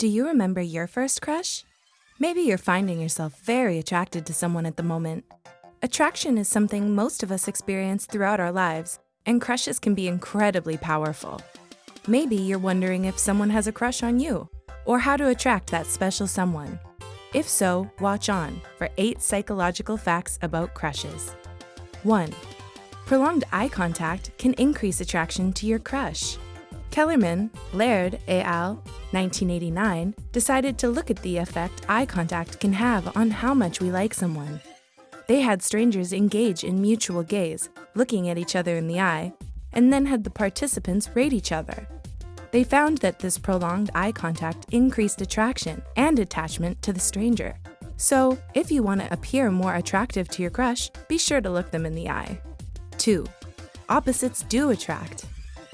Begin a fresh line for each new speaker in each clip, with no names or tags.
Do you remember your first crush? Maybe you're finding yourself very attracted to someone at the moment. Attraction is something most of us experience throughout our lives, and crushes can be incredibly powerful. Maybe you're wondering if someone has a crush on you, or how to attract that special someone. If so, watch on for 8 psychological facts about crushes. 1. Prolonged eye contact can increase attraction to your crush. Kellerman, Laird et al., 1989, decided to look at the effect eye contact can have on how much we like someone. They had strangers engage in mutual gaze, looking at each other in the eye, and then had the participants rate each other. They found that this prolonged eye contact increased attraction and attachment to the stranger. So, if you want to appear more attractive to your crush, be sure to look them in the eye. 2. Opposites do attract.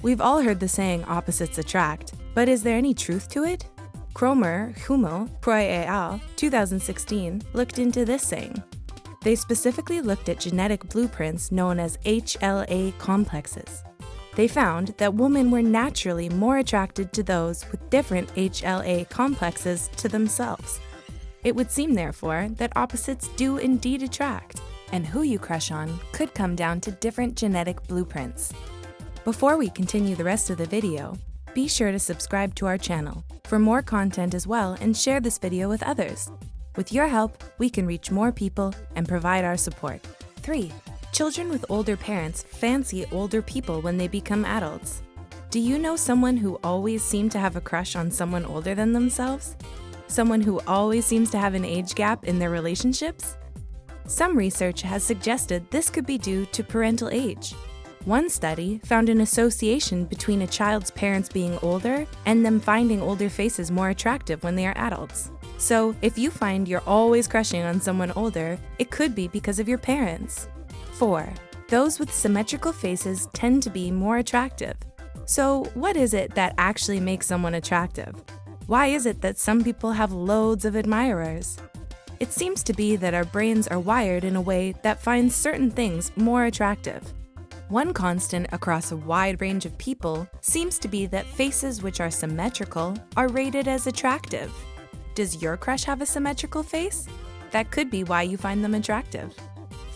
We've all heard the saying opposites attract, but is there any truth to it? Kromer, Hummel, Proy et al., 2016, looked into this saying. They specifically looked at genetic blueprints known as HLA complexes. They found that women were naturally more attracted to those with different HLA complexes to themselves. It would seem, therefore, that opposites do indeed attract, and who you crush on could come down to different genetic blueprints. Before we continue the rest of the video, be sure to subscribe to our channel for more content as well and share this video with others. With your help, we can reach more people and provide our support. 3. Children with older parents fancy older people when they become adults. Do you know someone who always seemed to have a crush on someone older than themselves? Someone who always seems to have an age gap in their relationships? Some research has suggested this could be due to parental age. One study found an association between a child's parents being older and them finding older faces more attractive when they are adults. So, if you find you're always crushing on someone older, it could be because of your parents. 4. Those with symmetrical faces tend to be more attractive. So, what is it that actually makes someone attractive? Why is it that some people have loads of admirers? It seems to be that our brains are wired in a way that finds certain things more attractive. One constant across a wide range of people seems to be that faces which are symmetrical are rated as attractive. Does your crush have a symmetrical face? That could be why you find them attractive.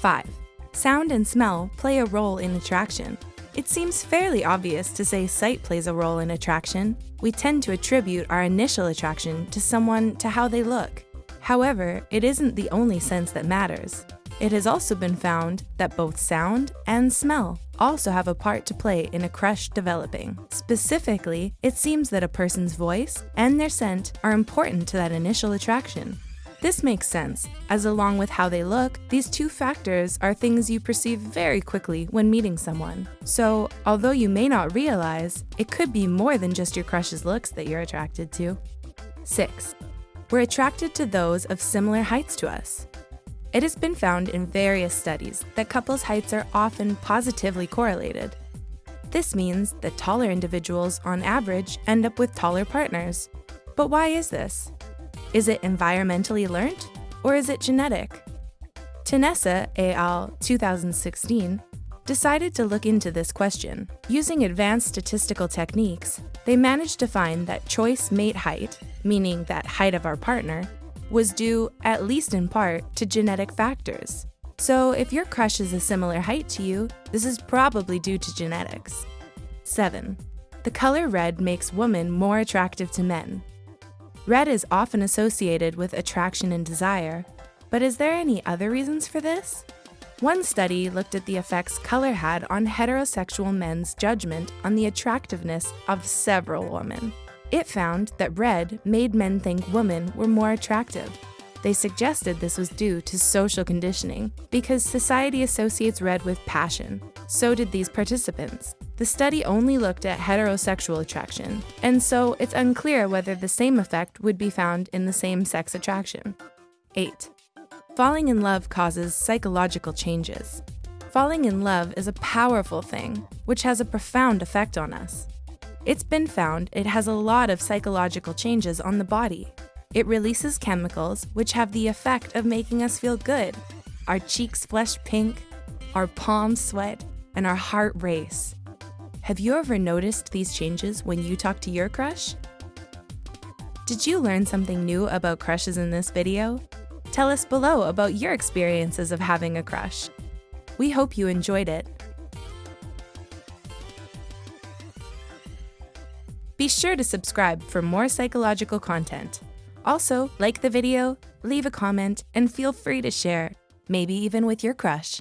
5. Sound and smell play a role in attraction. It seems fairly obvious to say sight plays a role in attraction. We tend to attribute our initial attraction to someone to how they look. However, it isn't the only sense that matters. It has also been found that both sound and smell also have a part to play in a crush developing. Specifically, it seems that a person's voice and their scent are important to that initial attraction. This makes sense, as along with how they look, these two factors are things you perceive very quickly when meeting someone. So, although you may not realize, it could be more than just your crush's looks that you're attracted to. 6. We're attracted to those of similar heights to us. It has been found in various studies that couples' heights are often positively correlated. This means that taller individuals, on average, end up with taller partners. But why is this? Is it environmentally learned, or is it genetic? Tenesa et al. 2016 decided to look into this question. Using advanced statistical techniques, they managed to find that choice mate height, meaning that height of our partner, was due, at least in part, to genetic factors. So if your crush is a similar height to you, this is probably due to genetics. 7. The color red makes women more attractive to men. Red is often associated with attraction and desire, but is there any other reasons for this? One study looked at the effects color had on heterosexual men's judgment on the attractiveness of several women. It found that red made men think women were more attractive. They suggested this was due to social conditioning, because society associates red with passion. So did these participants. The study only looked at heterosexual attraction, and so it's unclear whether the same effect would be found in the same sex attraction. 8. Falling in love causes psychological changes. Falling in love is a powerful thing, which has a profound effect on us. It's been found it has a lot of psychological changes on the body. It releases chemicals which have the effect of making us feel good. Our cheeks flush pink, our palms sweat, and our heart race. Have you ever noticed these changes when you talk to your crush? Did you learn something new about crushes in this video? Tell us below about your experiences of having a crush. We hope you enjoyed it. Be sure to subscribe for more psychological content. Also, like the video, leave a comment, and feel free to share, maybe even with your crush.